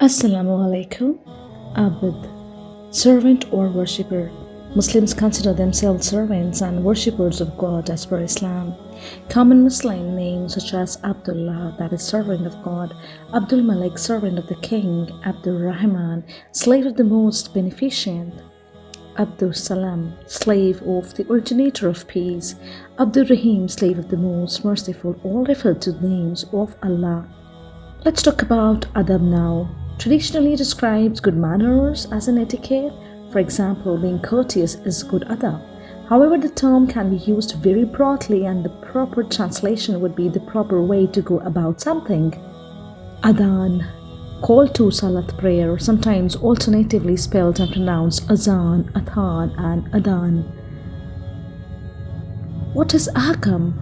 Assalamu alaikum. Abd, servant or worshipper. Muslims consider themselves servants and worshippers of God as per Islam. Common Muslim names such as Abdullah, that is servant of God, Abdul Malik, servant of the king, Abdul Rahman, slave of the most beneficent, Abdul Salam, slave of the originator of peace, Abdul Rahim, slave of the most merciful, all refer to names of Allah. Let's talk about adab now. Traditionally describes good manners as an etiquette. For example, being courteous is good adab. However, the term can be used very broadly and the proper translation would be the proper way to go about something. Adhan, call to Salat prayer, or sometimes alternatively spelled and pronounced Azan, Athan, and Adan. What is Ahkam?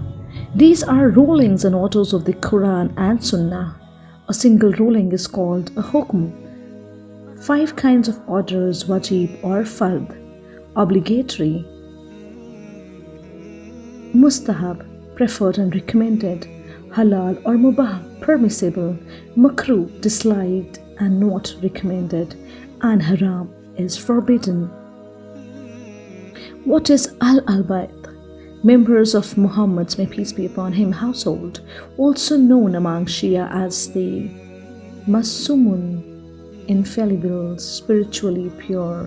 These are rulings and orders of the Quran and Sunnah. A single ruling is called a hukm. Five kinds of orders wajib or fard, obligatory, mustahab, preferred and recommended, halal or mubah, permissible, makruh, disliked and not recommended, and haram is forbidden. What is Ahl al-Bayt? Members of Muhammad's, may peace be upon him, household, also known among Shia as the Masumun, infallible, spiritually pure.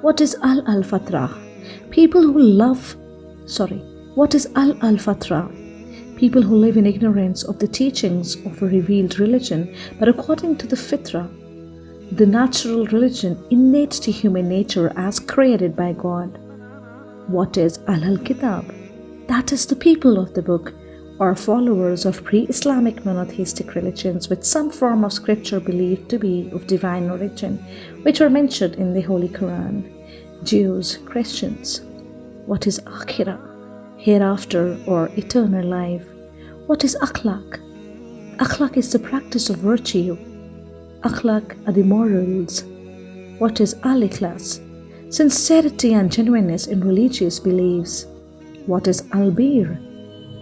What is Ahl al Fatra? People who love, sorry, what is Ahl al Fatra? People who live in ignorance of the teachings of a revealed religion, but according to the Fitra, the natural religion innate to human nature as created by God. What is Ahl Kitab? That is the people of the book, or followers of pre Islamic monotheistic religions with some form of scripture believed to be of divine origin, which are mentioned in the Holy Quran. Jews, Christians. What is Akhirah? Hereafter or eternal life. What is Akhlaq? Akhlaq is the practice of virtue. Akhlaq are the morals. What is Al Ikhlas? Sincerity and genuineness in religious beliefs. What is albir?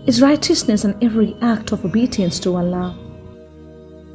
Is righteousness in every act of obedience to Allah.